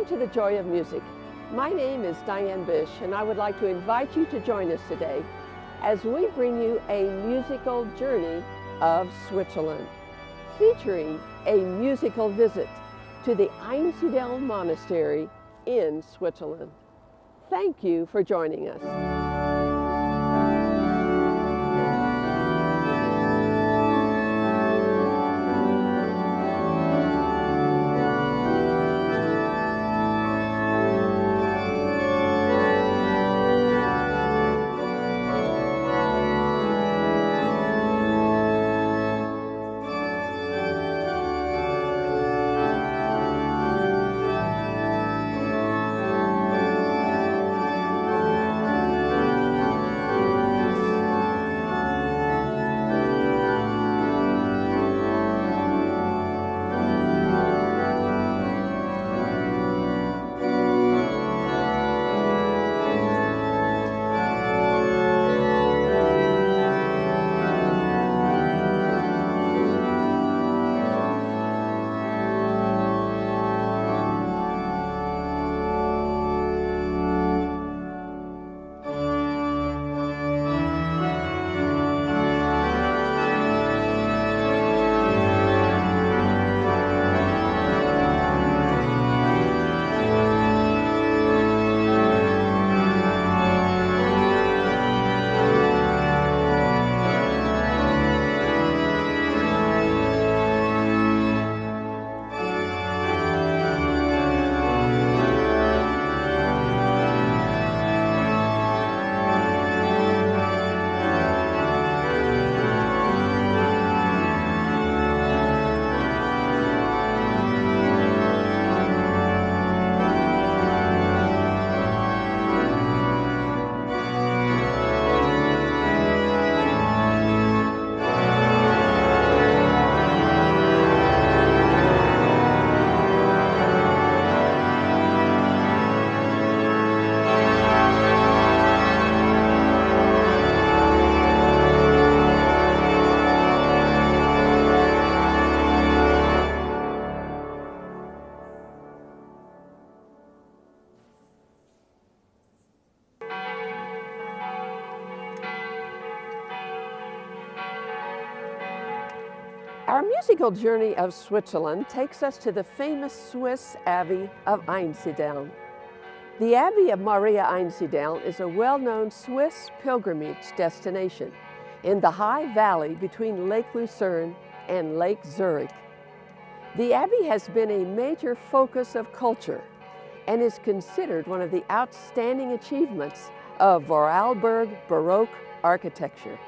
Welcome to the Joy of Music. My name is Diane Bish and I would like to invite you to join us today as we bring you a musical journey of Switzerland featuring a musical visit to the Einsiedeln Monastery in Switzerland. Thank you for joining us. Our musical journey of Switzerland takes us to the famous Swiss Abbey of Einsiedeln. The Abbey of Maria Einsiedeln is a well-known Swiss pilgrimage destination in the high valley between Lake Lucerne and Lake Zurich. The Abbey has been a major focus of culture and is considered one of the outstanding achievements of Vorarlberg Baroque architecture.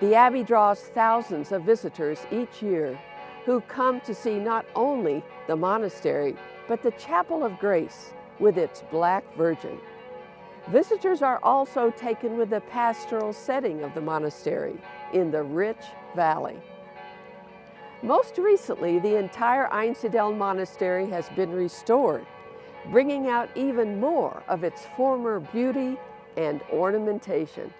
The Abbey draws thousands of visitors each year who come to see not only the monastery, but the Chapel of Grace with its Black Virgin. Visitors are also taken with the pastoral setting of the monastery in the rich valley. Most recently, the entire Einsiedeln Monastery has been restored, bringing out even more of its former beauty and ornamentation.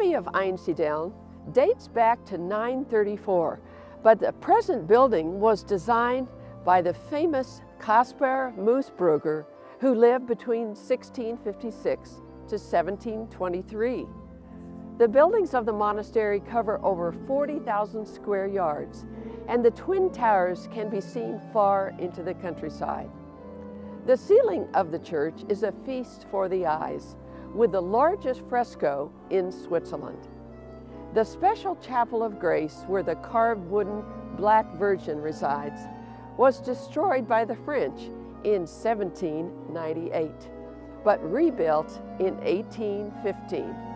Abbey of Einsiedeln dates back to 934, but the present building was designed by the famous Caspar Moosbrugger, who lived between 1656 to 1723. The buildings of the monastery cover over 40,000 square yards, and the twin towers can be seen far into the countryside. The ceiling of the church is a feast for the eyes, with the largest fresco in Switzerland. The special Chapel of Grace, where the carved wooden Black Virgin resides, was destroyed by the French in 1798, but rebuilt in 1815.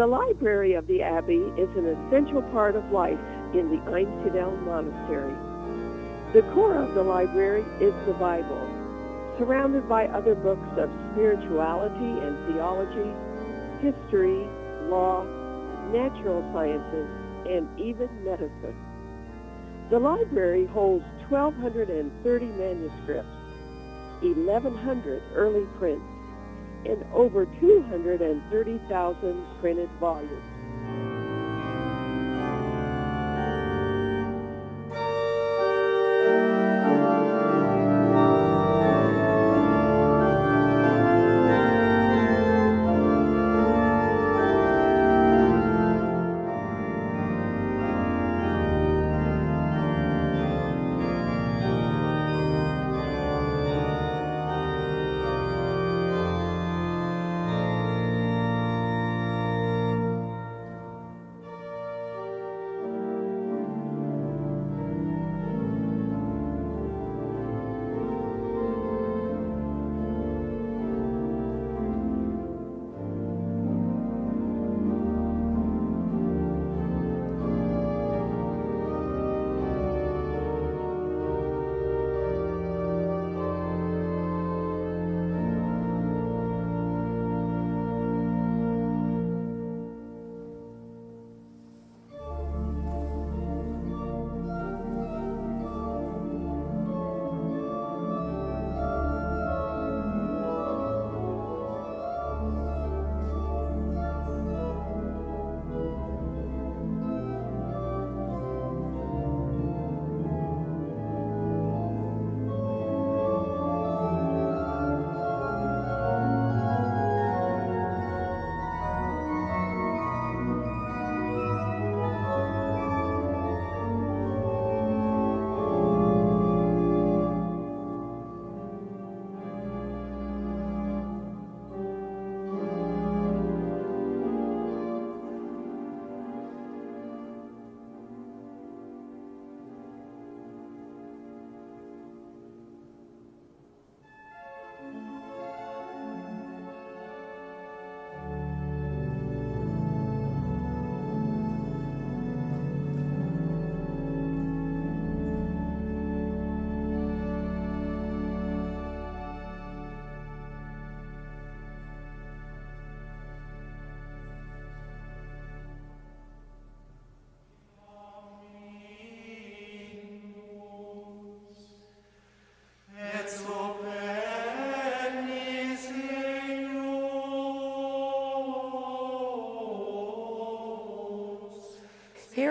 The library of the abbey is an essential part of life in the Einsiedeln Monastery. The core of the library is the Bible, surrounded by other books of spirituality and theology, history, law, natural sciences, and even medicine. The library holds 1,230 manuscripts, 1,100 early prints, and over 230,000 printed volumes.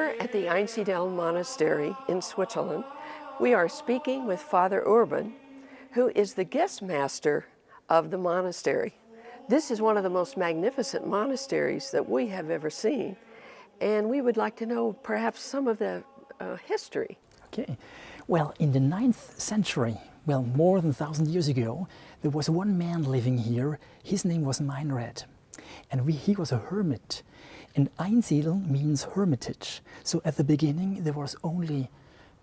Here at the Einsiedeln Monastery in Switzerland, we are speaking with Father Urban, who is the guest master of the monastery. This is one of the most magnificent monasteries that we have ever seen. And we would like to know perhaps some of the uh, history. Okay. Well, in the ninth century, well, more than a thousand years ago, there was one man living here. His name was Meinrad. And we, he was a hermit. And Einsiedel means hermitage. So at the beginning, there was only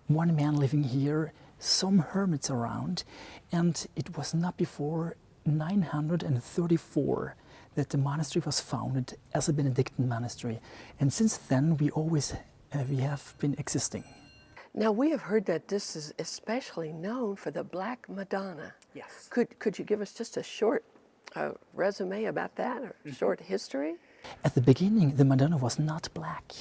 one man living here, some hermits around. And it was not before 934 that the monastery was founded as a Benedictine monastery. And since then, we always uh, we have been existing. Now we have heard that this is especially known for the Black Madonna. Yes. Could, could you give us just a short uh, resume about that or mm -hmm. short history? At the beginning, the Madonna was not black.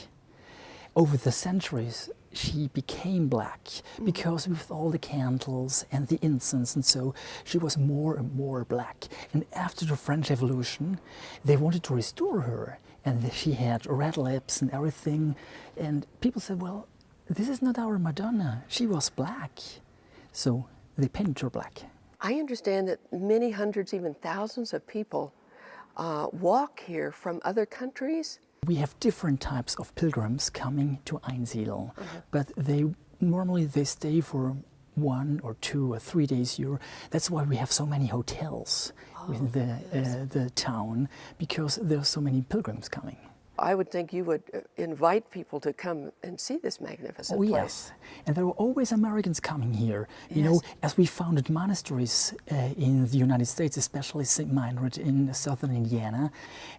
Over the centuries, she became black mm-hmm. because with all the candles and the incense and so, she was more and more black. And after the French Revolution, they wanted to restore her. And she had red lips and everything. And people said, well, this is not our Madonna. She was black. So they painted her black. I understand that many hundreds, even thousands of people uh, walk here from other countries we have different types of pilgrims coming to Einsiedel, uh -huh. but they normally they stay for one or two or three days here. That's why we have so many hotels oh, in the, uh, the town, because there are so many pilgrims coming. I would think you would uh, invite people to come and see this magnificent oh, place. yes. And there were always Americans coming here. You yes. know, as we founded monasteries uh, in the United States, especially St. Meinrad in southern Indiana,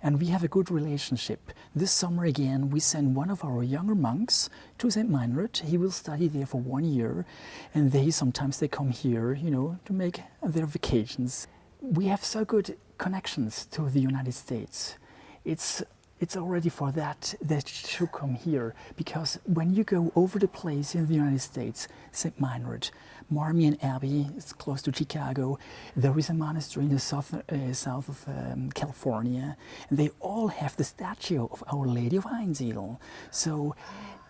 and we have a good relationship. This summer again, we send one of our younger monks to St. Meinrad. He will study there for one year, and they sometimes they come here, you know, to make their vacations. We have so good connections to the United States. It's it's already for that that should come here because when you go over the place in the United States, St. Meinrad, Marmion Abbey, it's close to Chicago, there is a monastery in the south, uh, south of um, California, and they all have the statue of Our Lady of Einsiedel. So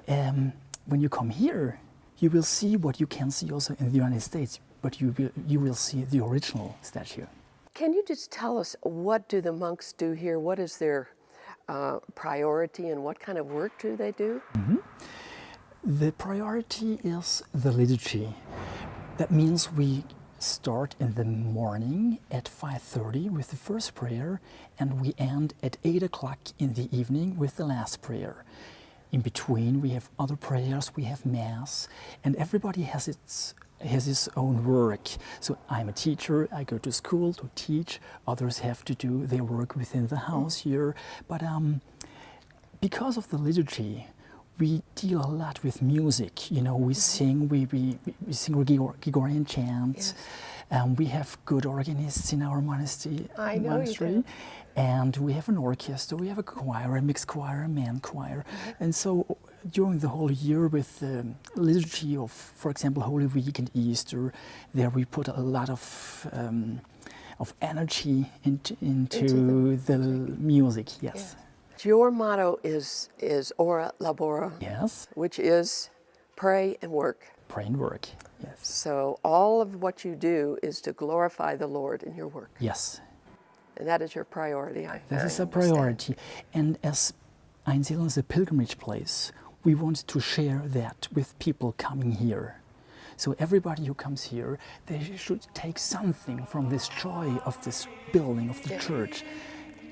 um, when you come here, you will see what you can see also in the United States, but you will, you will see the original statue. Can you just tell us what do the monks do here? What is their uh, priority and what kind of work do they do? Mm -hmm. The priority is the liturgy. That means we start in the morning at 5.30 with the first prayer and we end at 8 o'clock in the evening with the last prayer. In between we have other prayers, we have Mass, and everybody has its has his own work. So I'm a teacher, I go to school to teach, others have to do their work within the house here. But um, because of the liturgy, we deal a lot with music. You know, we mm-hmm. sing, we, we, we sing Gregorian chants. Yes. Um, we have good organists in our monastery. I know monastery. And we have an orchestra, we have a choir, a mixed choir, a man choir. Mm -hmm. And so during the whole year with the liturgy of, for example, Holy Week and Easter, there we put a lot of um, of energy into, into, into the, the, music, yes. Yeah. Your motto is, is ora labora. Yes. Which is pray and work. Pray and work, yes. So all of what you do is to glorify the Lord in your work. Yes. And that is your priority, I this is a priority. And as Einsiedel is a pilgrimage place, we want to share that with people coming here. So everybody who comes here, they should take something from this joy of this building, of the yeah. church,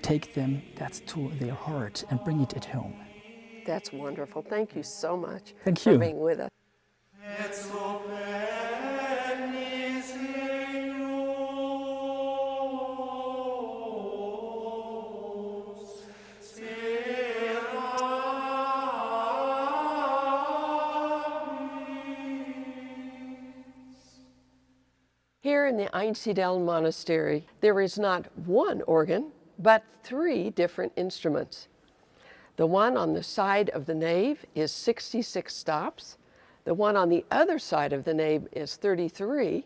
take them that to their heart and bring it at home. That's wonderful. Thank you so much Thank for you. being with us. Here in the Einsiedel Monastery, there is not one organ, but three different instruments. The one on the side of the nave is 66 stops, the one on the other side of the nave is 33,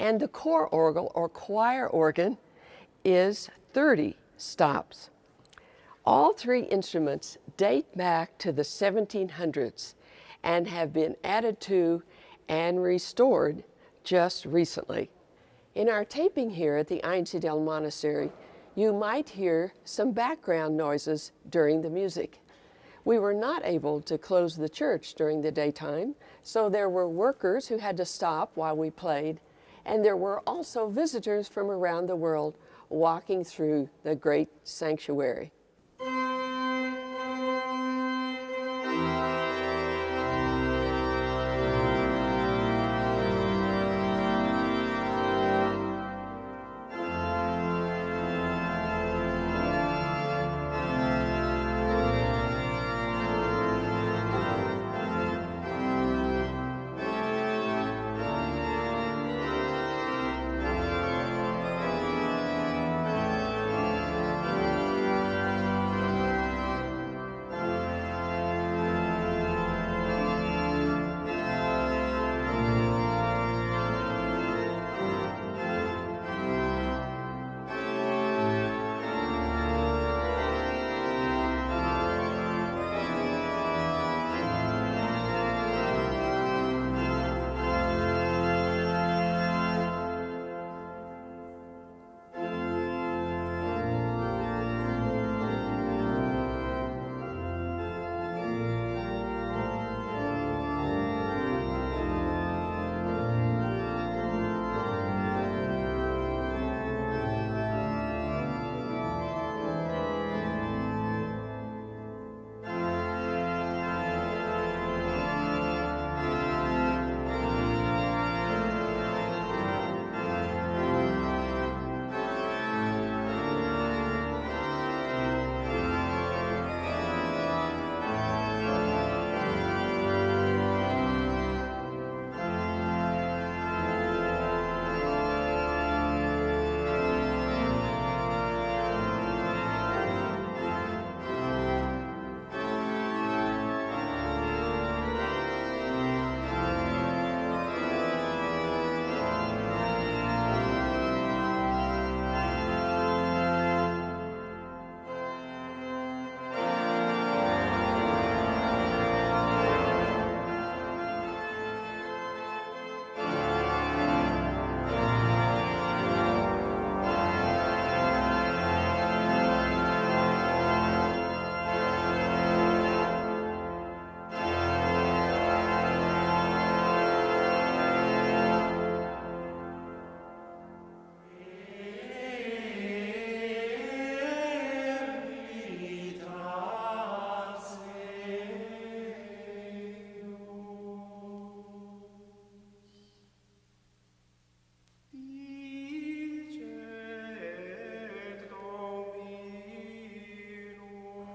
and the core organ or choir organ is 30 stops. All three instruments date back to the 1700s and have been added to and restored just recently. In our taping here at the Einsiedeln Monastery, you might hear some background noises during the music. We were not able to close the church during the daytime, so there were workers who had to stop while we played, and there were also visitors from around the world walking through the great sanctuary.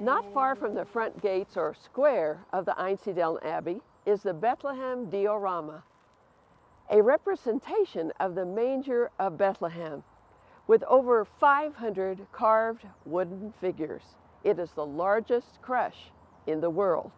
Not far from the front gates or square of the Einsiedeln Abbey is the Bethlehem diorama, a representation of the manger of Bethlehem with over 500 carved wooden figures. It is the largest creche in the world.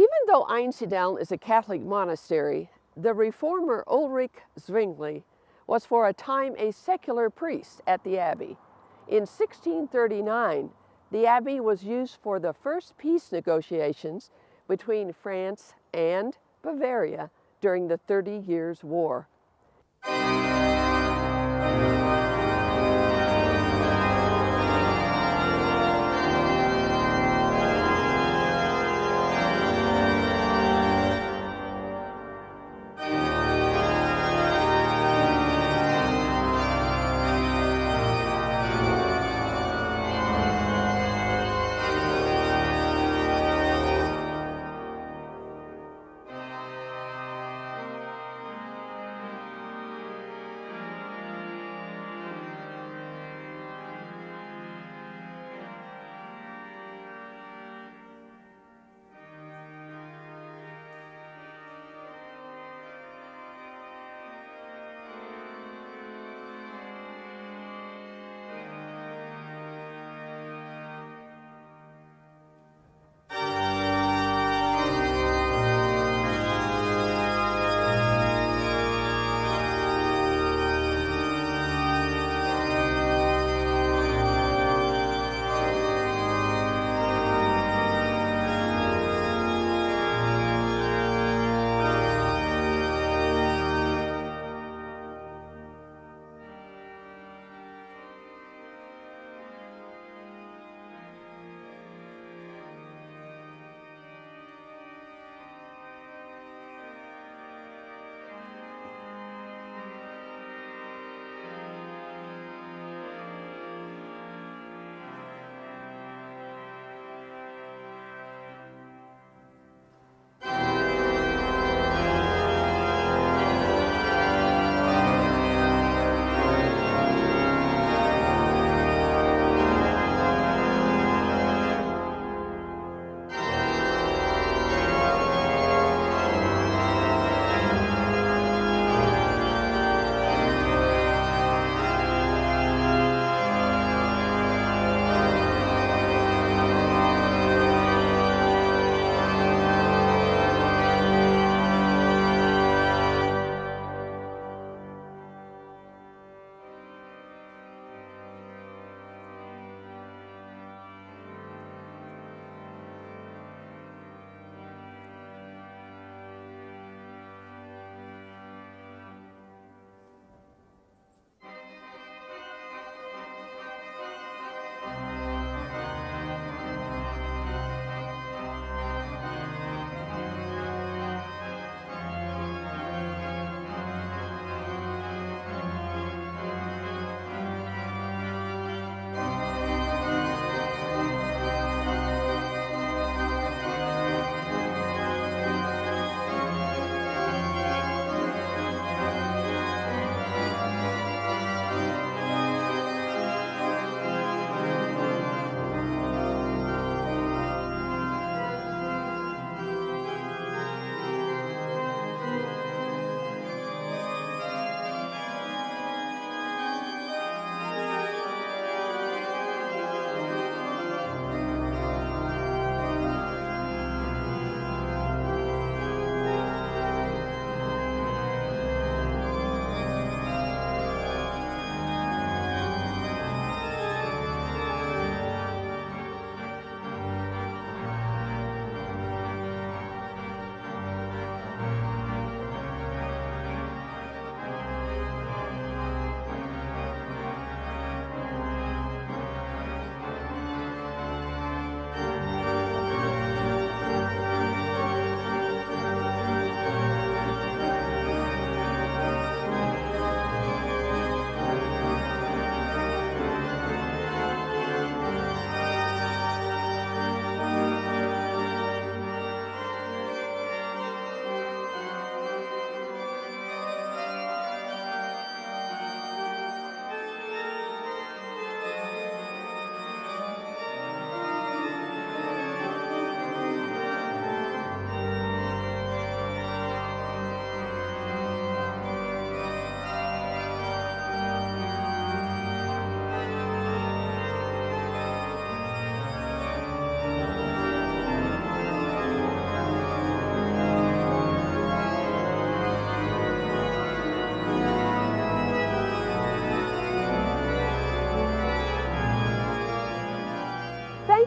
Even though Einsiedeln is a Catholic monastery, the reformer Ulrich Zwingli was for a time a secular priest at the abbey. In 1639, the abbey was used for the first peace negotiations between France and Bavaria during the Thirty Years' War.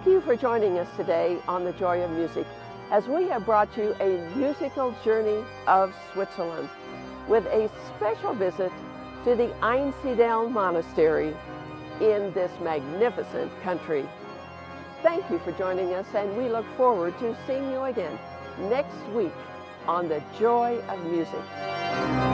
Thank you for joining us today on The Joy of Music as we have brought you a musical journey of Switzerland with a special visit to the Einsiedeln Monastery in this magnificent country. Thank you for joining us and we look forward to seeing you again next week on The Joy of Music.